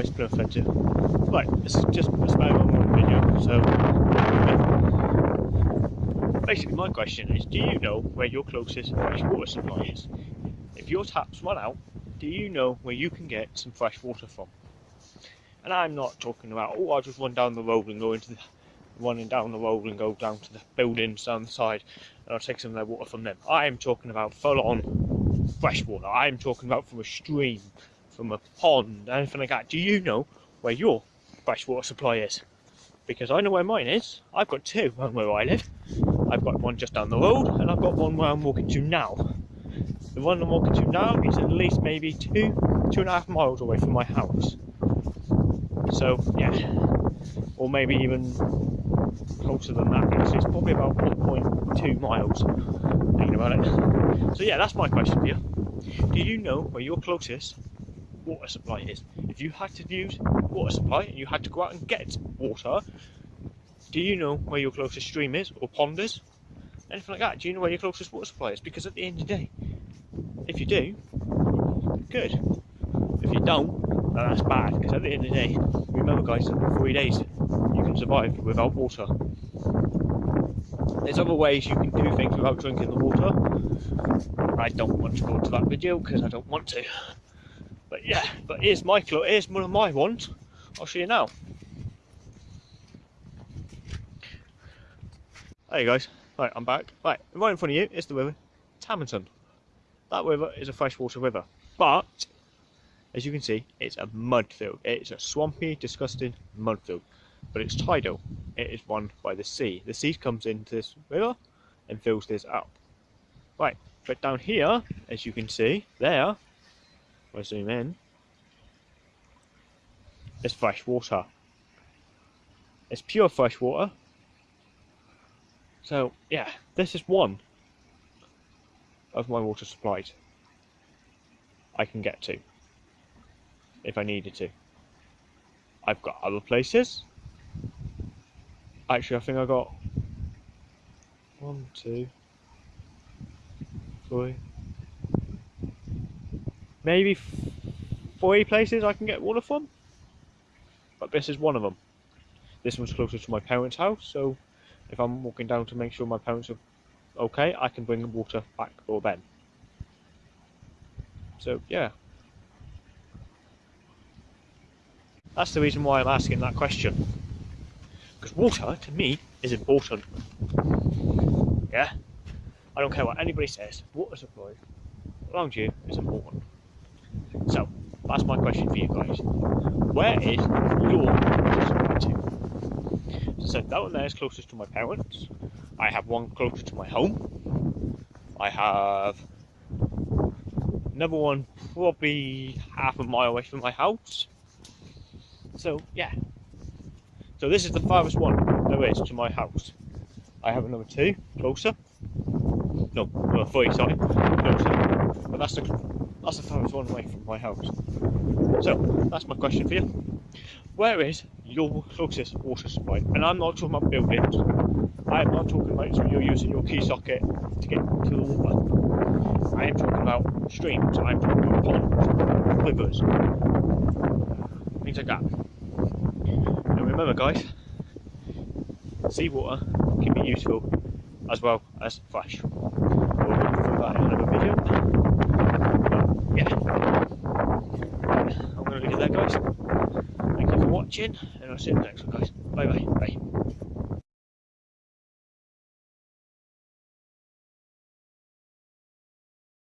expensive. Right, this is just a spare one more video, so basically my question is, do you know where your closest fresh water supply is? If your taps run out, do you know where you can get some fresh water from? And I'm not talking about, oh, I'll just run down the road and go into the, running down the road and go down to the buildings down the side and I'll take some of their water from them. I'm talking about full on fresh water. I'm talking about from a stream, from a pond, anything like that. Do you know where your freshwater supply is? Because I know where mine is. I've got two one where I live. I've got one just down the road and I've got one where I'm walking to now. The one I'm walking to now is at least maybe two, two and a half miles away from my house. So yeah, or maybe even closer than that. Actually, it's probably about 1.2 miles. Thinking about it. So yeah, that's my question for you. Do you know where your closest water supply is? If you had to use water supply and you had to go out and get water, do you know where your closest stream is or pond is? Anything like that? Do you know where your closest water supply is? Because at the end of the day, if you do, good. If you don't, then that's bad. Because at the end of the day, remember guys, three days you can survive without water. There's other ways you can do things without drinking the water. I don't want to go into that video because I don't want to. But yeah, but here's my here's one of my ones. I'll show you now. Hey guys, right, I'm back. Right, right in front of you is the river Tamerton. That river is a freshwater river, but as you can see, it's a mud field. It's a swampy, disgusting mud field but it's tidal. It is run by the sea. The sea comes into this river and fills this up. Right, but down here, as you can see, there, if I zoom in, it's fresh water. It's pure fresh water. So, yeah, this is one of my water supplies I can get to if I needed to. I've got other places Actually, I think I got one, two, three, maybe three places I can get water from. But this is one of them. This one's closer to my parents' house, so if I'm walking down to make sure my parents are okay, I can bring water back for them. So, yeah. That's the reason why I'm asking that question. Because water, to me, is important. Yeah? I don't care what anybody says, water supply around you is important. That's my question for you guys. Where is your supply to? So that one there is closest to my parents. I have one closer to my home. I have another one probably half a mile away from my house. So yeah, so this is the farthest one there is to my house. I have another two closer. No, no three, sorry, closer. But that's the that's the farthest one away from my house. So that's my question for you. Where is your closest water supply? And I'm not talking about buildings. I'm not talking about so you're using your key socket to get to the water. I am talking about streams. I'm talking about ponds, rivers, things like that And remember guys, seawater can be useful as well as fresh. watching, and I'll see you next one, guys. Bye bye. Bye.